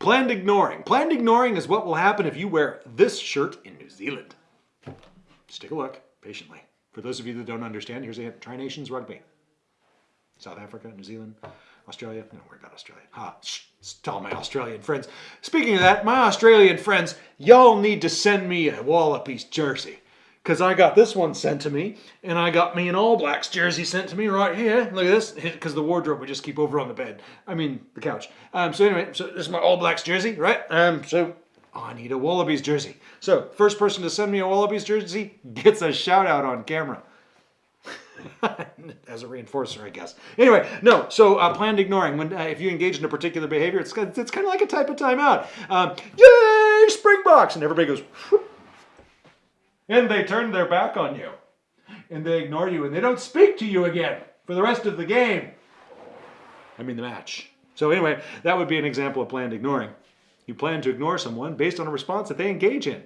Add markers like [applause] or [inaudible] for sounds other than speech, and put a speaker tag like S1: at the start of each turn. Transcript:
S1: Planned ignoring. Planned ignoring is what will happen if you wear this shirt in New Zealand. Just take a look patiently. For those of you that don't understand, here's a Tri Nations rugby. South Africa, New Zealand, Australia. No, worry about Australia. Ha, shh, tell my Australian friends. Speaking of that, my Australian friends, y'all need to send me a Wallabies jersey. Because I got this one sent to me, and I got me an All Blacks jersey sent to me right here. Look at this, because the wardrobe we just keep over on the bed. I mean, the couch. Um, so anyway, so this is my All Blacks jersey, right? Um, so oh, I need a Wallabies jersey. So first person to send me a Wallabies jersey gets a shout out on camera. [laughs] as a reinforcer, I guess. Anyway, no. So uh, planned ignoring. When uh, if you engage in a particular behavior, it's it's kind of like a type of timeout. Um, Yay, Springboks, and everybody goes. And they turn their back on you, and they ignore you, and they don't speak to you again for the rest of the game. I mean the match. So anyway, that would be an example of planned ignoring. You plan to ignore someone based on a response that they engage in.